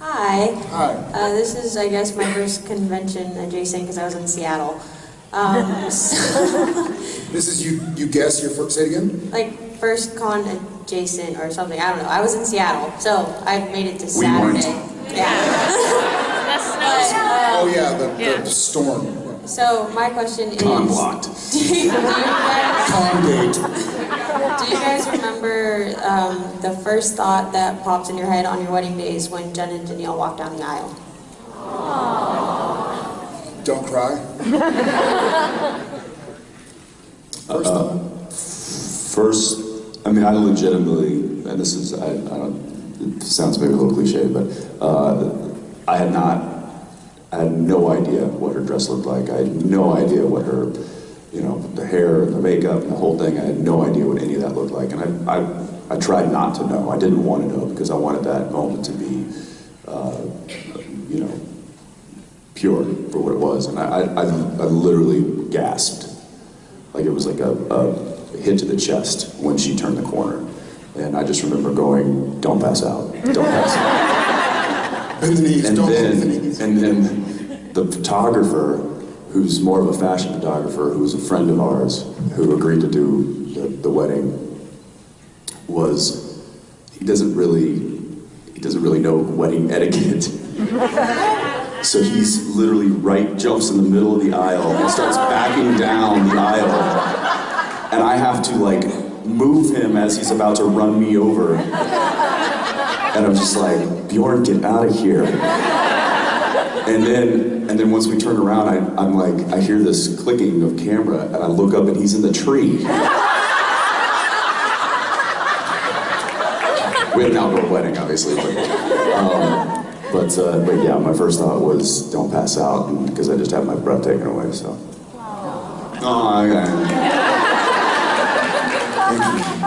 Hi. Hi. Uh, this is, I guess, my first convention adjacent because I was in Seattle. Um, so, This is you. You guess your first. Say it again. like first con adjacent or something. I don't know. I was in Seattle, so I made it to We weren't. Saturday. Yeah. but, uh, Oh yeah, the, Yeah. the storm. so my question is, Con blocked. do you, do you guys, Con gate. do you guys remember um, the first thought that pops in your head on your wedding days when Jen and Danielle walked down the aisle? Don't cry. First thought. First, I mean, I legitimately, and this is, I, I don't, it sounds maybe a little cliche, but uh, I had not, I had no idea what her dress looked like. I had no idea what her, you know, the hair and the makeup and the whole thing. I had no idea what any of that looked like, and I, I, I tried not to know. I didn't want to know because I wanted that moment to be, uh, you know, pure for what it was, and I, I, I literally gasped. Like it was like a, a hit to the chest when she turned the corner. And I just remember going, don't pass out, don't pass out. The knees. And Don't then, bend the knees. and then the photographer, who's more of a fashion photographer, who's a friend of ours, who agreed to do the, the wedding, was, he doesn't really, he doesn't really know wedding etiquette. So he's literally right, jumps in the middle of the aisle and starts backing down the aisle. And I have to like move him as he's about to run me over. And I'm just like, Bjorn, get out of here. And then, and then once we turn around, I, I'm like, I hear this clicking of camera, and I look up, and he's in the tree. we had an outdoor wedding, obviously. But, um, but, uh, but yeah, my first thought was don't pass out because I just had my breath taken away. So. Oh, okay. Thank you.